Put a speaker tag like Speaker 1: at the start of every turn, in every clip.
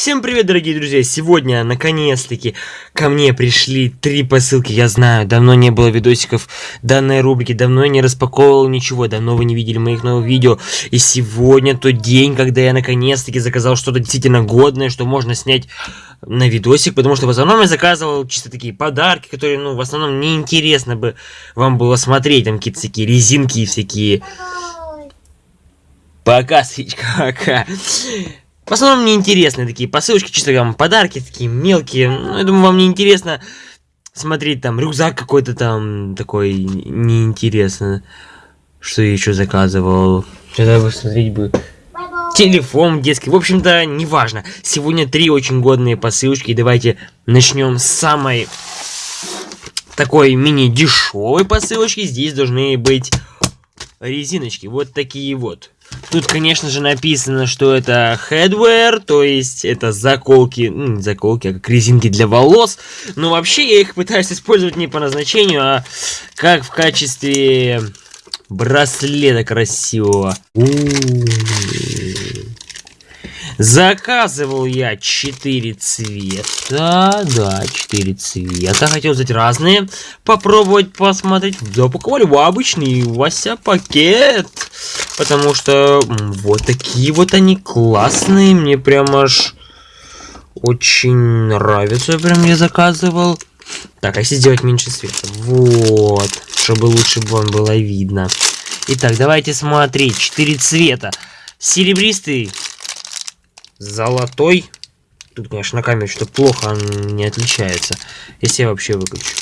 Speaker 1: Всем привет, дорогие друзья! Сегодня, наконец-таки, ко мне пришли три посылки. Я знаю, давно не было видосиков данной рубрики, давно я не распаковывал ничего, давно вы не видели моих новых видео. И сегодня тот день, когда я наконец-таки заказал что-то действительно годное, что можно снять на видосик, потому что в основном я заказывал чисто такие подарки, которые, ну, в основном неинтересно бы вам было смотреть, там какие-то такие резинки всякие. Пока, свечка, пока. В основном мне интересны такие посылочки, чисто там подарки такие мелкие. Ну, я думаю, вам не интересно смотреть там рюкзак какой-то там такой неинтересно. Что я еще заказывал? Тогда бы смотреть бы телефон детский. В общем-то, неважно. Сегодня три очень годные посылочки. Давайте начнем с самой такой мини-дешевой посылочки. Здесь должны быть резиночки. Вот такие вот. Тут, конечно же, написано, что это headwear, то есть это заколки, ну, не заколки, а как резинки для волос. Но вообще я их пытаюсь использовать не по назначению, а как в качестве браслета красивого. У -у -у. Заказывал я 4 цвета. Да, 4 цвета. Хотел взять разные. Попробовать посмотреть. Запаковали в обычный Вася пакет. Потому что вот такие вот они классные. Мне прям аж очень нравится. Прям я заказывал. Так, а если сделать меньше света? Вот. Чтобы лучше вам было видно. Итак, давайте смотреть. Четыре цвета. Серебристый, золотой. Тут, конечно, на камере что-то плохо не отличается. Если я вообще выключу.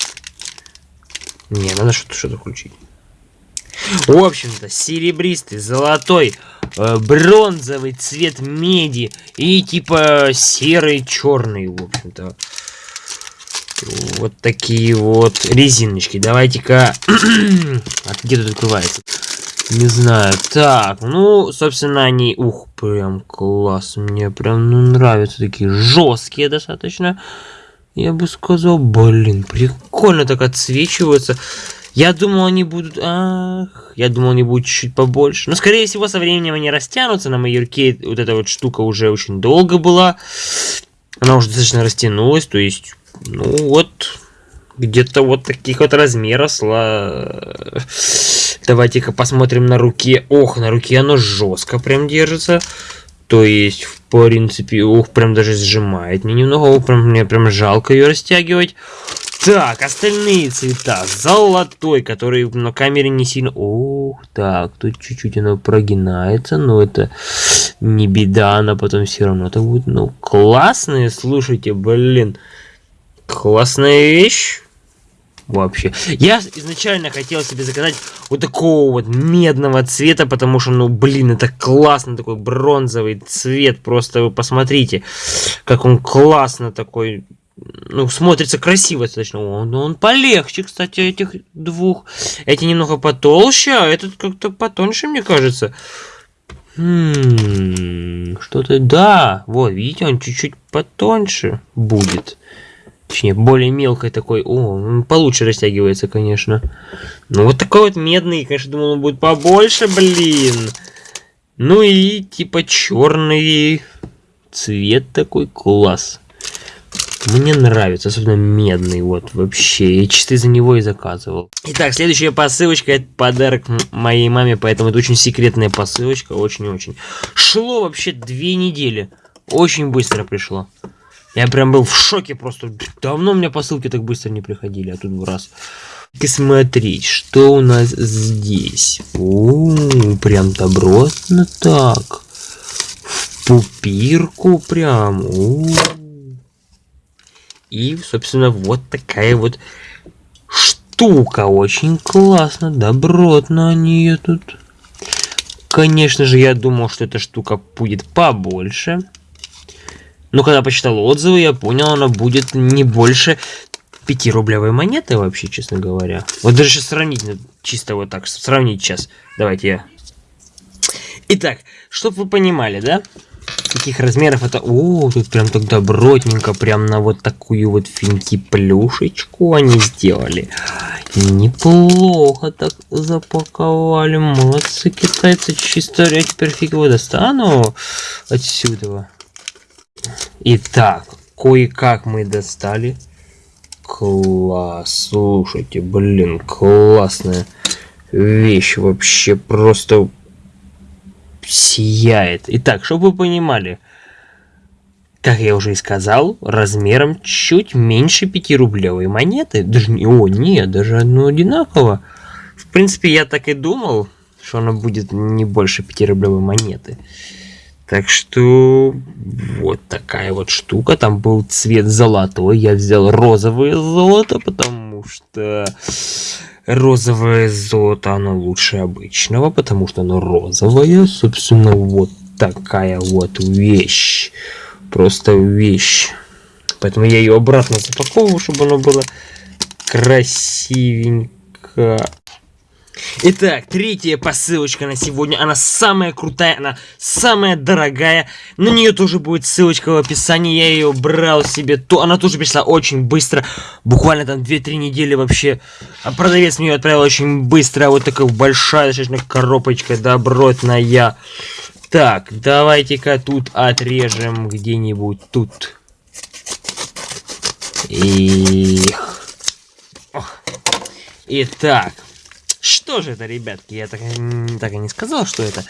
Speaker 1: Не, надо что-то что-то включить. В общем-то, серебристый, золотой, э, бронзовый цвет меди и типа серый, черный, в общем-то. Вот такие вот резиночки. Давайте-ка... а где тут открывается? Не знаю. Так, ну, собственно, они... Ух, прям класс. Мне прям ну, нравятся такие жесткие достаточно. Я бы сказал, блин, прикольно так отсвечиваются. Я думал, они будут... Ах, я думал, они будут чуть-чуть побольше. Но, скорее всего, со временем они растянутся. На моей руке вот эта вот штука уже очень долго была. Она уже достаточно растянулась. То есть, ну вот, где-то вот таких вот размеров. Сла... Давайте-ка посмотрим на руке. Ох, на руке оно жестко прям держится. То есть, в принципе, ух, прям даже сжимает мне немного. Ух, прям, мне прям жалко ее растягивать. Так, остальные цвета. Золотой, который на камере не сильно... Ух, так, тут чуть-чуть оно прогинается, но это не беда, она потом все равно это будет, ну, классные, слушайте, блин. Классная вещь вообще. Я изначально хотел себе заказать вот такого вот медного цвета, потому что, ну, блин, это классно, такой бронзовый цвет, просто вы посмотрите, как он классно такой, ну, смотрится красиво достаточно. Он, он полегче, кстати, этих двух. Эти немного потолще, а этот как-то потоньше, мне кажется. Хм, что-то, да, вот, видите, он чуть-чуть потоньше будет. Точнее, более мелкой такой. О, получше растягивается, конечно. Ну, вот такой вот медный. Конечно, думал, он будет побольше, блин. Ну и, типа, черный цвет такой. Класс. Мне нравится, особенно медный, вот, вообще. Я чисто из-за него и заказывал. Итак, следующая посылочка, это подарок моей маме, поэтому это очень секретная посылочка, очень-очень. Шло вообще две недели. Очень быстро пришло. Я прям был в шоке просто. Давно у меня посылки так быстро не приходили, а тут в раз. И смотреть, что у нас здесь. О, прям добротно так. В пупирку прям. О. И, собственно, вот такая вот штука. Очень классно, добротно они ее тут. Конечно же, я думал, что эта штука будет побольше. Но когда почитал отзывы, я понял, она будет не больше 5 рублевой монеты вообще, честно говоря. Вот даже сейчас сравнить, ну, чисто вот так, сравнить сейчас. Давайте я... Итак, чтобы вы понимали, да? Каких размеров это... О, тут прям так добротненько, прям на вот такую вот финки плюшечку они сделали. Неплохо так запаковали. Молодцы китайцы, чисто. Я теперь фиг его достану отсюда. Итак, кое-как мы достали. Класс, слушайте, блин, классная вещь вообще просто сияет. Итак, чтобы вы понимали, как я уже и сказал, размером чуть меньше 5-рублевой монеты. Даже не, о, нет, даже одно одинаково. В принципе, я так и думал, что она будет не больше 5-рублевой монеты. Так что вот такая вот штука. Там был цвет золотой. Я взял розовое золото, потому что розовое золото, оно лучше обычного, потому что оно розовое. Собственно, вот такая вот вещь. Просто вещь. Поэтому я ее обратно запаковываю, чтобы оно было красивенько. Итак, третья посылочка на сегодня. Она самая крутая, она самая дорогая. На нее тоже будет ссылочка в описании. Я ее брал себе. То она тоже пришла очень быстро. Буквально там 2-3 недели вообще. А продавец мне ее отправил очень быстро. Вот такая большая достаточно коробочка добротная. Так, давайте-ка тут отрежем где-нибудь тут. И... Итак, что же это, ребятки? Я так, так и не сказал, что это.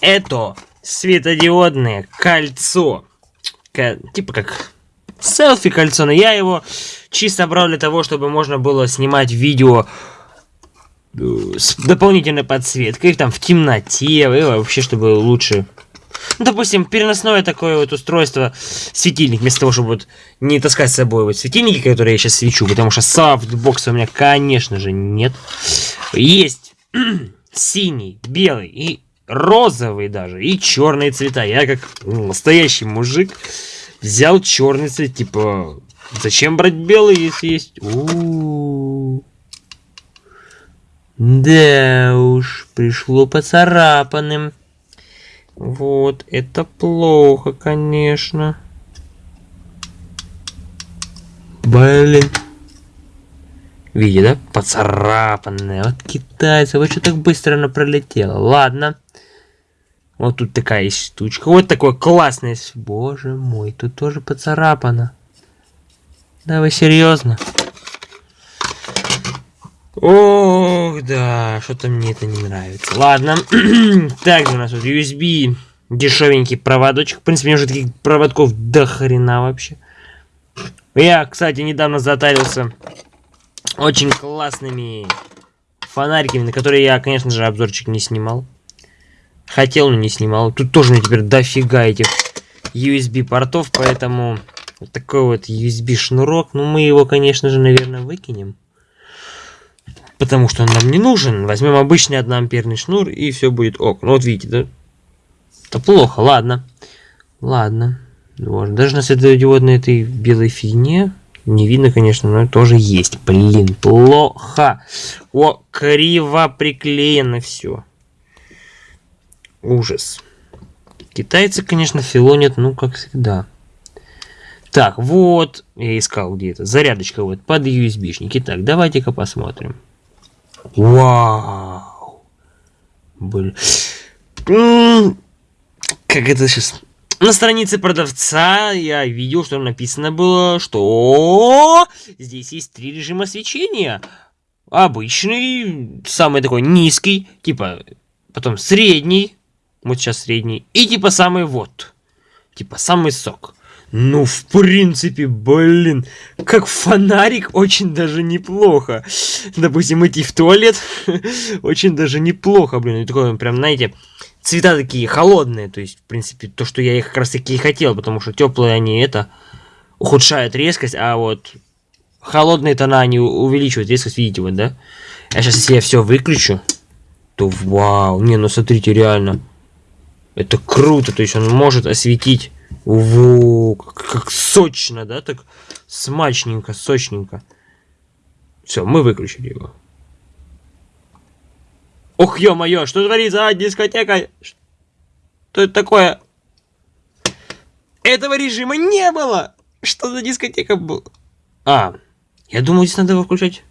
Speaker 1: Это светодиодное кольцо. К, типа как селфи кольцо, но я его чисто брал для того, чтобы можно было снимать видео э, с дополнительной подсветкой, там в темноте, и вообще, чтобы лучше допустим, переносное такое вот устройство, светильник, вместо того, чтобы вот не таскать с собой вот светильники, которые я сейчас свечу, потому что софтбокса у меня, конечно же, нет. Есть синий, белый и розовый даже, и черные цвета. Я как настоящий мужик взял черный цвет, типа, зачем брать белый, если есть... -у. Да уж, пришло поцарапанным. Вот, это плохо, конечно. Блин. Видите, да? Поцарапанная. Вот китайцы. Вот что так быстро она пролетела. Ладно. Вот тут такая штучка. Вот такой классный. Боже мой, тут тоже поцарапано. Да вы серьезно? Ох, да, что-то мне это не нравится. Ладно. Также у нас вот USB дешевенький проводочек. В принципе, мне уже таких проводков до хрена вообще. Я, кстати, недавно затарился очень классными фонариками, на которые я, конечно же, обзорчик не снимал. Хотел, но не снимал. Тут тоже мне теперь дофига этих USB портов, поэтому вот такой вот USB шнурок. Ну, мы его, конечно же, наверное, выкинем потому что он нам не нужен. Возьмем обычный 1 амперный шнур и все будет ок. Ну вот видите, да? Это плохо, ладно. Ладно. Вот. Даже на светодиодной этой белой фигне не видно, конечно, но тоже есть. Блин, плохо. О, криво приклеено все. Ужас. Китайцы, конечно, филонят, ну, как всегда. Так, вот, я искал где то Зарядочка вот под USB-шники. Так, давайте-ка посмотрим. Вау. Блин. Как это сейчас... На странице продавца я видел, что написано было, что здесь есть три режима свечения. Обычный, самый такой низкий, типа, потом средний, вот сейчас средний, и типа самый вот, типа самый сок. Ну, в принципе, блин, как фонарик очень даже неплохо. Допустим, идти в туалет очень даже неплохо, блин. И такое прям, знаете, цвета такие холодные. То есть, в принципе, то, что я их как раз таки и хотел, потому что теплые они это ухудшают резкость, а вот холодные тона они увеличивают резкость, видите, вот, да? А сейчас, если я все выключу, то вау, не, ну смотрите, реально, это круто, то есть он может осветить во, как, как сочно, да, так смачненько, сочненько. Все, мы выключили его. Ох, ё-моё, что творится, а, дискотека? Что это такое? Этого режима не было! Что за дискотека была? А, я думаю, здесь надо его включать.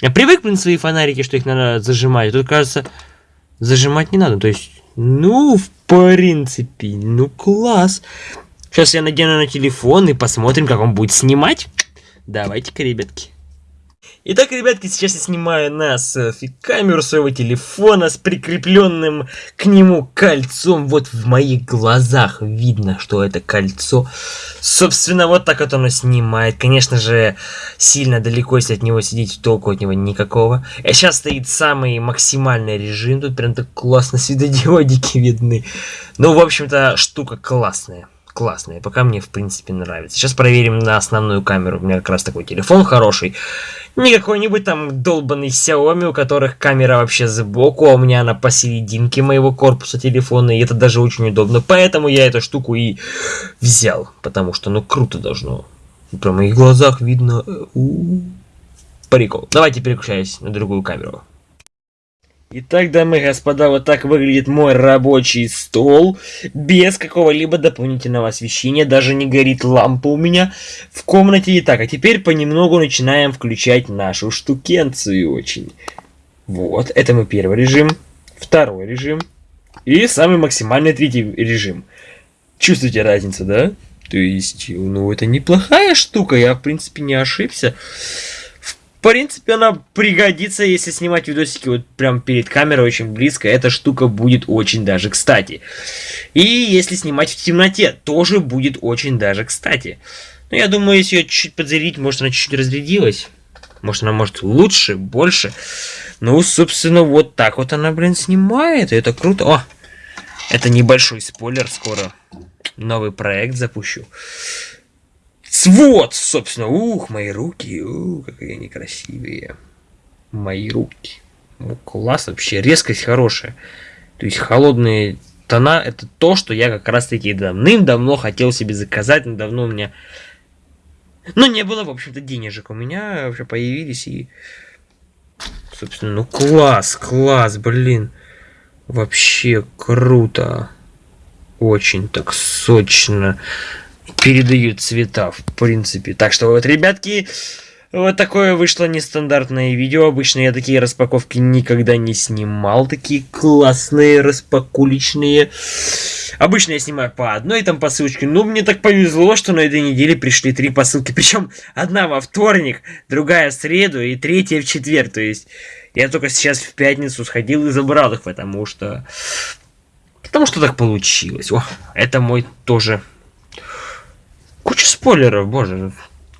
Speaker 1: Я привык, блин, свои фонарики, что их надо зажимать. Тут, кажется, зажимать не надо. То есть, ну, в принципе, ну, класс. Сейчас я надену на телефон и посмотрим, как он будет снимать. Давайте-ка, ребятки. Итак, ребятки, сейчас я снимаю на селфи-камеру своего телефона с прикрепленным к нему кольцом. Вот в моих глазах видно, что это кольцо. Собственно, вот так вот оно снимает. Конечно же, сильно далеко, если от него сидеть, толку от него никакого. А сейчас стоит самый максимальный режим. Тут прям так классно светодиодики видны. Ну, в общем-то, штука классная классная. Пока мне, в принципе, нравится. Сейчас проверим на основную камеру. У меня как раз такой телефон хороший. Не какой-нибудь там долбанный Xiaomi, у которых камера вообще сбоку, а у меня она посерединке моего корпуса телефона, и это даже очень удобно. Поэтому я эту штуку и взял, потому что, ну, круто должно. Про моих глазах видно... Э, у -у -у. Прикол. Давайте переключаюсь на другую камеру. Итак, дамы и господа, вот так выглядит мой рабочий стол, без какого-либо дополнительного освещения, даже не горит лампа у меня в комнате. Итак, а теперь понемногу начинаем включать нашу штукенцию очень. Вот, это мой первый режим, второй режим и самый максимальный третий режим. Чувствуете разницу, да? То есть, ну, это неплохая штука, я, в принципе, не ошибся принципе, она пригодится, если снимать видосики вот прям перед камерой очень близко. Эта штука будет очень даже кстати. И если снимать в темноте, тоже будет очень даже кстати. Но я думаю, если ее чуть-чуть подзарядить, может она чуть-чуть разрядилась. Может она может лучше, больше. Ну, собственно, вот так вот она, блин, снимает. И это круто. О, это небольшой спойлер. Скоро новый проект запущу. Вот, собственно, ух, мои руки, ух, какие они красивые. Мои руки. Ну, класс вообще, резкость хорошая. То есть холодные тона, это то, что я как раз таки давным-давно хотел себе заказать, но давно у меня... Ну, не было, в общем-то, денежек у меня вообще появились, и... Собственно, ну класс, класс, блин. Вообще круто. Очень так сочно передают цвета, в принципе. Так что вот, ребятки, вот такое вышло нестандартное видео. Обычно я такие распаковки никогда не снимал. Такие классные распакуличные. Обычно я снимаю по одной там посылочке. Но мне так повезло, что на этой неделе пришли три посылки. Причем одна во вторник, другая в среду и третья в четверг. То есть я только сейчас в пятницу сходил и забрал их, потому что... Потому что так получилось. О, это мой тоже Куча спойлеров, боже.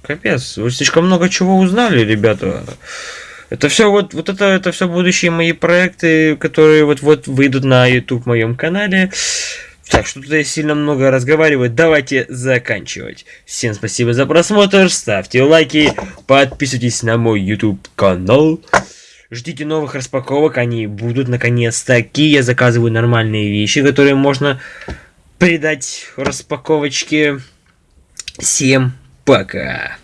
Speaker 1: Капец, вы слишком много чего узнали, ребята. Это все вот, вот это, это все будущие мои проекты, которые вот-вот выйдут на YouTube моем канале. Так что тут я сильно много разговариваю. Давайте заканчивать. Всем спасибо за просмотр. Ставьте лайки. Подписывайтесь на мой YouTube канал. Ждите новых распаковок. Они будут наконец-таки. Я заказываю нормальные вещи, которые можно придать распаковочке. Всем пока!